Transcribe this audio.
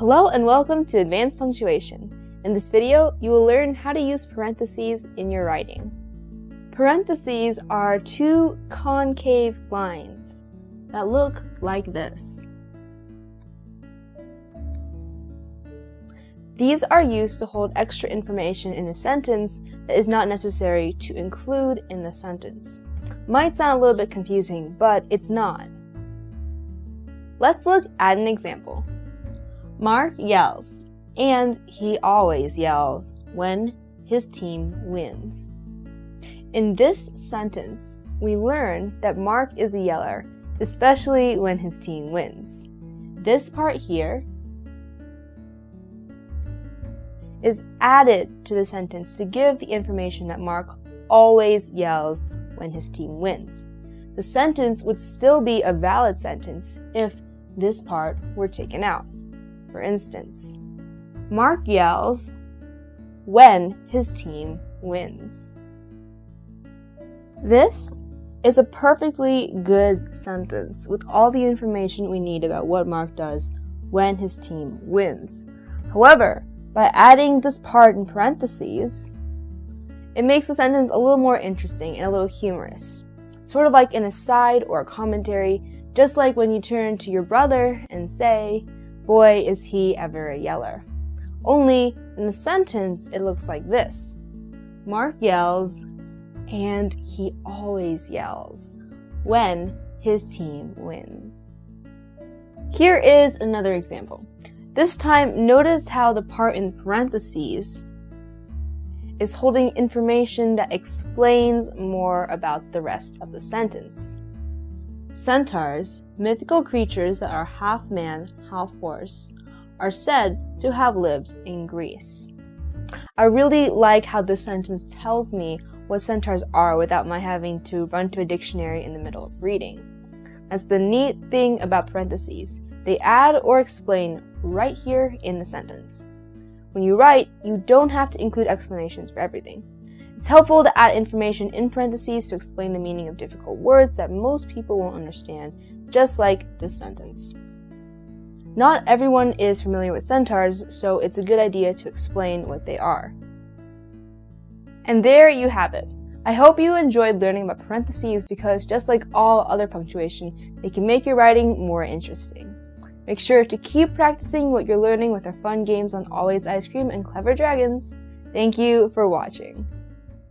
Hello and welcome to Advanced Punctuation. In this video, you will learn how to use parentheses in your writing. Parentheses are two concave lines that look like this. These are used to hold extra information in a sentence that is not necessary to include in the sentence. Might sound a little bit confusing, but it's not. Let's look at an example. Mark yells, and he always yells when his team wins. In this sentence, we learn that Mark is a yeller, especially when his team wins. This part here is added to the sentence to give the information that Mark always yells when his team wins. The sentence would still be a valid sentence if this part were taken out. For instance, Mark yells when his team wins. This is a perfectly good sentence with all the information we need about what Mark does when his team wins. However, by adding this part in parentheses, it makes the sentence a little more interesting and a little humorous. Sort of like an aside or a commentary, just like when you turn to your brother and say, Boy, is he ever a yeller. Only in the sentence, it looks like this Mark yells, and he always yells when his team wins. Here is another example. This time, notice how the part in parentheses is holding information that explains more about the rest of the sentence. Centaurs, mythical creatures that are half man, half horse, are said to have lived in Greece. I really like how this sentence tells me what centaurs are without my having to run to a dictionary in the middle of reading. That's the neat thing about parentheses. They add or explain right here in the sentence. When you write, you don't have to include explanations for everything. It's helpful to add information in parentheses to explain the meaning of difficult words that most people won't understand, just like this sentence. Not everyone is familiar with centaurs, so it's a good idea to explain what they are. And there you have it. I hope you enjoyed learning about parentheses because just like all other punctuation, they can make your writing more interesting. Make sure to keep practicing what you're learning with our fun games on Always Ice Cream and Clever Dragons. Thank you for watching.